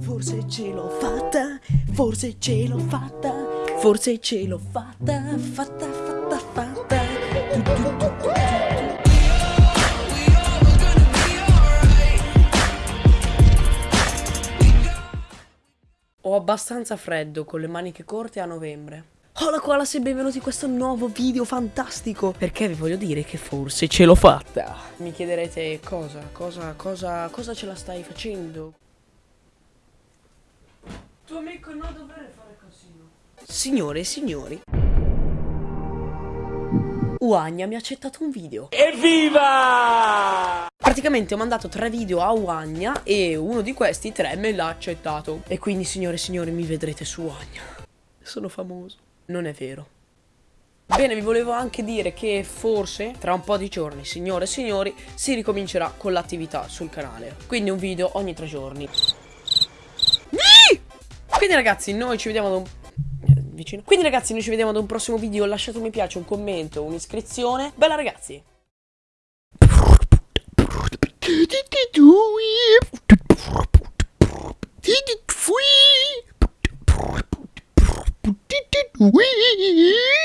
Forse ce l'ho fatta, forse ce l'ho fatta, forse ce l'ho fatta, fatta, fatta, fatta. Tu, tu, tu, tu, tu. Ho abbastanza freddo con le maniche corte a novembre. Hola koalas e benvenuti in questo nuovo video fantastico Perché vi voglio dire che forse ce l'ho fatta Mi chiederete cosa, cosa, cosa, cosa ce la stai facendo? Tuo amico non dovrebbe fare così Signore e signori Uagna mi ha accettato un video Evviva! Praticamente ho mandato tre video a Uagna e uno di questi tre me l'ha accettato E quindi signore e signori mi vedrete su Uagna Sono famoso non è vero. Bene, vi volevo anche dire che forse tra un po' di giorni, signore e signori, si ricomincerà con l'attività sul canale. Quindi un video ogni tre giorni. Quindi ragazzi, noi ci vediamo da un vicino. Quindi ragazzi, noi ci vediamo ad un prossimo video. Lasciate un mi piace, un commento, un'iscrizione. Bella ragazzi. Wee!